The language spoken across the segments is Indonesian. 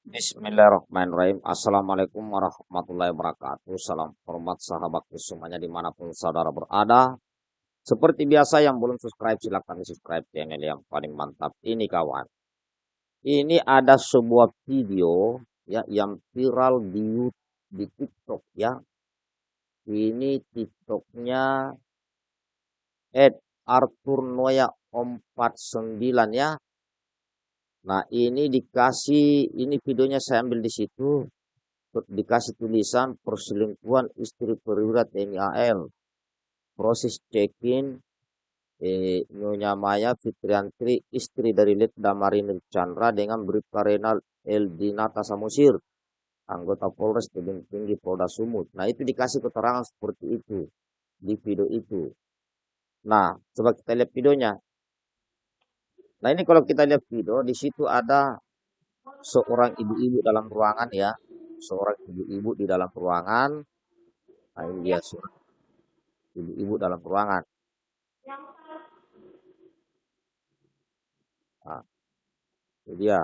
Bismillahirrahmanirrahim. Assalamualaikum warahmatullahi wabarakatuh. Salam hormat sahabatku semuanya di mana pun saudara berada. Seperti biasa yang belum subscribe silahkan subscribe channel yang paling mantap ini kawan. Ini ada sebuah video ya yang viral di di TikTok ya. Ini TikToknya Ed Arthur Noya 49 ya Nah, ini dikasih, ini videonya saya ambil di situ, dikasih tulisan perselingkuhan istri perwira TNI AL. Proses check-in eh, Nyonya Maya Fitriantri, istri dari Letda Marinir Chandra dengan Renal Eldinata Samusir, anggota Polres Tebing Tinggi Polda Sumut. Nah, itu dikasih keterangan seperti itu di video itu. Nah, coba kita lihat videonya. Nah ini kalau kita lihat video, di situ ada seorang ibu-ibu dalam ruangan ya. Seorang ibu-ibu di dalam ruangan. Nah ini dia seorang ibu-ibu dalam ruangan. Nah, ini dia.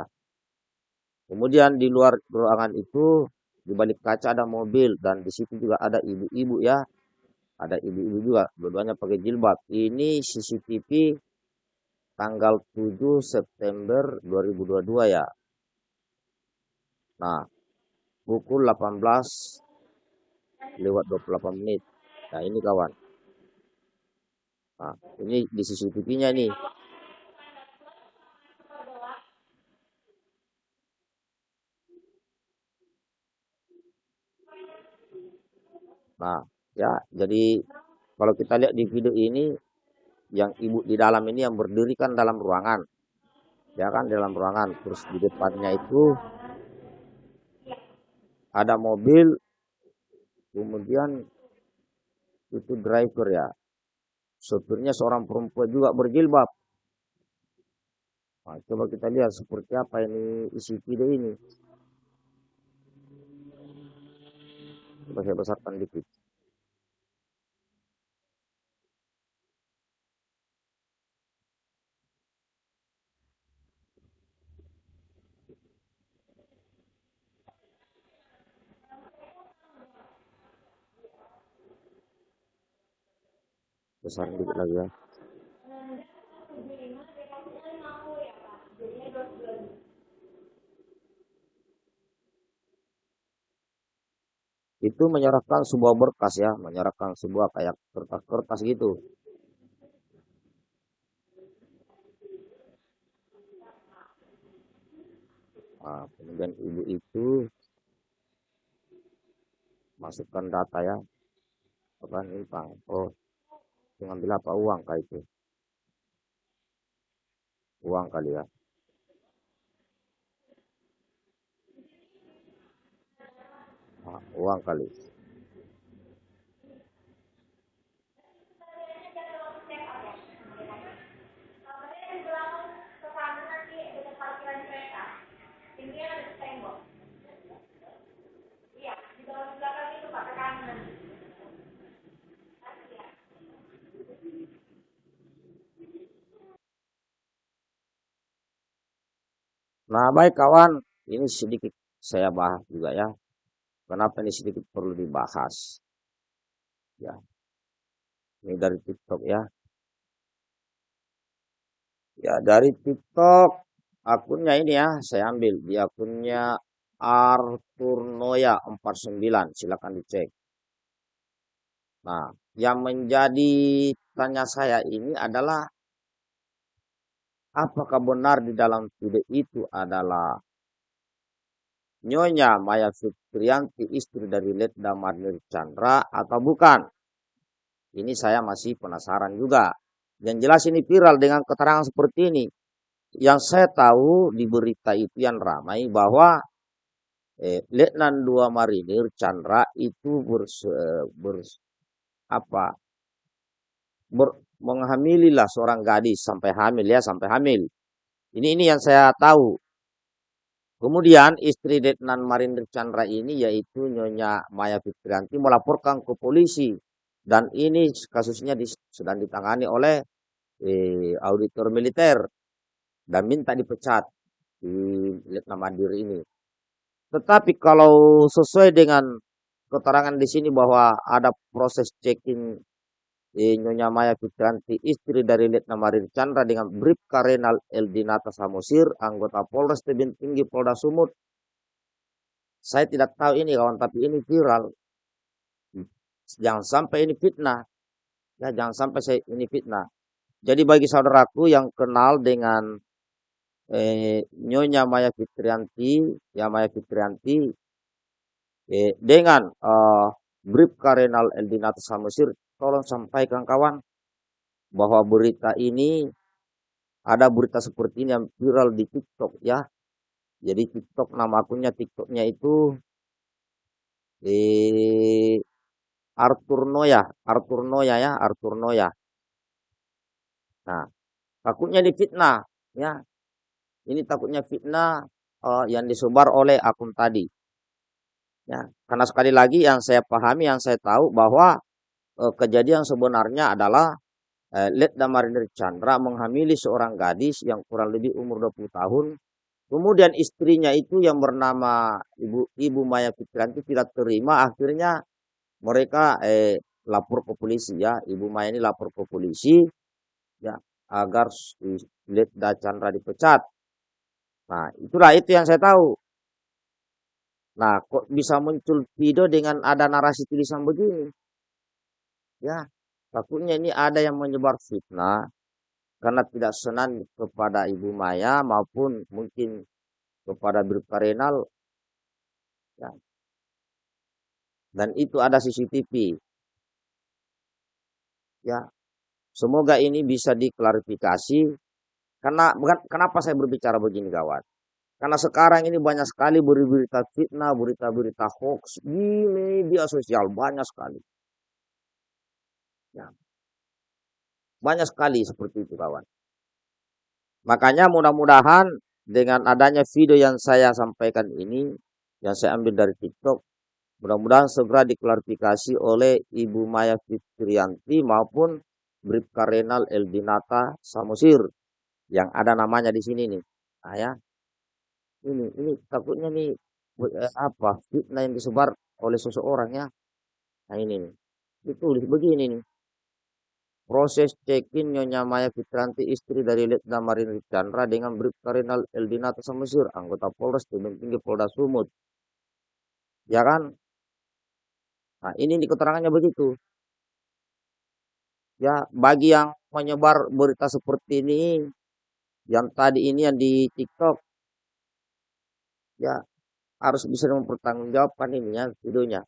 Kemudian di luar ruangan itu, di balik kaca ada mobil. Dan di situ juga ada ibu-ibu ya. Ada ibu-ibu juga, dua-duanya pakai jilbab. Ini CCTV tanggal 7 September 2022 ya. Nah, pukul 18 lewat 28 menit. Nah, ini kawan. Nah, ini di CCTV-nya nih. Nah, ya, jadi kalau kita lihat di video ini yang ibu di dalam ini yang berdiri kan dalam ruangan. Ya kan dalam ruangan. Terus di depannya itu ada mobil. Kemudian itu driver ya. Sopirnya seorang perempuan juga berjilbab. Nah, coba kita lihat seperti apa ini isi video ini. Coba saya besarkan dikit besar dikit lagi ya. Itu menyerahkan sebuah berkas ya. Menyerahkan sebuah kayak kertas-kertas gitu. Nah, kemudian ibu itu masukkan data ya. Apa ini pak. Oh mengambil apa? Uang kah itu? Uang kali ya. Nah, uang kali Nah, baik kawan, ini sedikit saya bahas juga ya. Kenapa ini sedikit perlu dibahas? Ya. Ini dari TikTok ya. Ya, dari TikTok akunnya ini ya, saya ambil di akunnya Arthur Noya 49, silakan dicek. Nah, yang menjadi tanya saya ini adalah apakah benar di dalam video itu adalah Nyonya Maya Fitrianti istri dari Letda Marnir Chandra atau bukan? Ini saya masih penasaran juga. Yang jelas ini viral dengan keterangan seperti ini. Yang saya tahu di berita itu yang ramai bahwa eh, Letnan 2 Marinir Chandra itu bers, bers apa ber, menghamililah seorang gadis sampai hamil ya, sampai hamil. Ini ini yang saya tahu. Kemudian istri Detnan Marinder Chandra ini yaitu Nyonya Maya Fitrianti melaporkan ke polisi dan ini kasusnya di, sedang ditangani oleh eh, auditor militer dan minta dipecat di Letnan Mandiri ini. Tetapi kalau sesuai dengan keterangan di sini bahwa ada proses check-in eh, Nyonya Maya Fitrianti, istri dari Letna Marir Chandra dengan Brip Karenal Eldinata Samosir, anggota Polres Tebing Tinggi Polda Sumut. Saya tidak tahu ini kawan, tapi ini viral. Jangan sampai ini fitnah. Ya, jangan sampai saya ini fitnah. Jadi bagi saudaraku yang kenal dengan eh, Nyonya Maya Fitrianti, ya Maya Fitrianti, eh, dengan uh, Brip Karenal Eldinata Samosir, tolong sampaikan kawan bahwa berita ini ada berita seperti ini yang viral di TikTok ya. Jadi TikTok nama akunnya TikToknya itu eh, Arthur Noya, Arthur Noya ya, Arthur Noya. Nah, takutnya difitnah ya. Ini takutnya fitnah uh, yang disebar oleh akun tadi. Ya, karena sekali lagi yang saya pahami, yang saya tahu bahwa uh, kejadian sebenarnya adalah uh, Letda Marinir Chandra menghamili seorang gadis yang kurang lebih umur 20 tahun. Kemudian istrinya itu yang bernama Ibu Ibu Maya Fitrianti tidak terima, akhirnya mereka eh, lapor ke polisi ya. Ibu Maya ini lapor ke polisi ya agar Letda Chandra dipecat. Nah, itulah itu yang saya tahu. Nah, kok bisa muncul video dengan ada narasi tulisan begini? Ya, takutnya ini ada yang menyebar fitnah karena tidak senang kepada Ibu Maya maupun mungkin kepada Bribka Renal. Ya. Dan itu ada CCTV. Ya, semoga ini bisa diklarifikasi karena kenapa saya berbicara begini kawan? Karena sekarang ini banyak sekali berita fitnah, berita-berita hoax di media sosial banyak sekali. Ya. Banyak sekali seperti itu kawan. Makanya mudah-mudahan dengan adanya video yang saya sampaikan ini, yang saya ambil dari TikTok, mudah-mudahan segera diklarifikasi oleh Ibu Maya Fitrianti maupun Bribka Renal Eldinata Samosir yang ada namanya di sini nih. Nah, ya. Ini ini takutnya nih eh, apa? Fitnah yang disebar oleh seseorang ya. Nah, ini nih. Ditulis begini nih. Proses check-in Nyonya Maya Fitranti istri dari Letda Marin Chandra dengan Bribka Renal Eldinata Samosir, anggota Polres Tebing Tinggi Polda Sumut. Ya kan? Nah, ini di keterangannya begitu. Ya, bagi yang menyebar berita seperti ini, yang tadi ini yang di TikTok ya harus bisa mempertanggungjawabkan ininya videonya.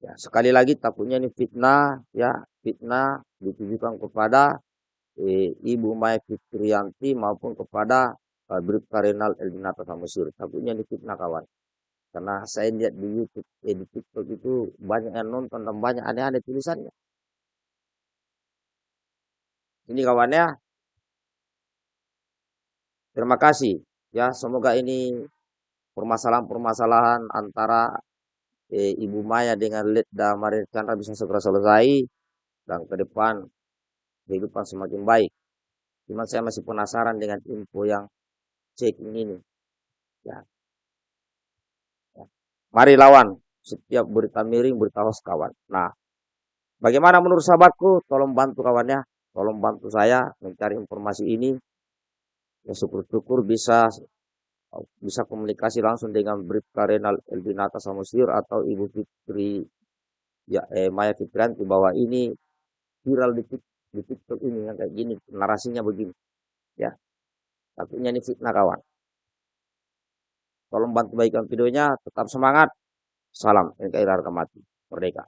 Ya sekali lagi takutnya ini fitnah ya fitnah ditujukan kepada eh, Ibu Maya Fitrianti maupun kepada eh, Bribka Renal Eldinata Samusir takutnya ini fitnah kawan. Karena saya lihat di YouTube eh, di TikTok itu banyak yang nonton dan banyak aneh-aneh tulisannya. Ini kawannya Terima kasih. Ya, semoga ini permasalahan-permasalahan antara eh, Ibu Maya dengan Letda Marin Chandra bisa segera selesai dan ke depan kehidupan semakin baik. Cuma saya masih penasaran dengan info yang cek ini. Ya. ya. Mari lawan setiap berita miring, berita hoax kawan. Nah, bagaimana menurut sahabatku? Tolong bantu kawannya, tolong bantu saya mencari informasi ini ya syukur-syukur bisa bisa komunikasi langsung dengan Bribka Renal Elbinata Samosir atau Ibu Fitri ya eh, Maya Fitrianti bahwa ini viral di, di TikTok ini yang kayak gini narasinya begini ya. Takutnya ini fitnah kawan. Tolong bantu baikkan videonya tetap semangat. Salam NKRI harga mati merdeka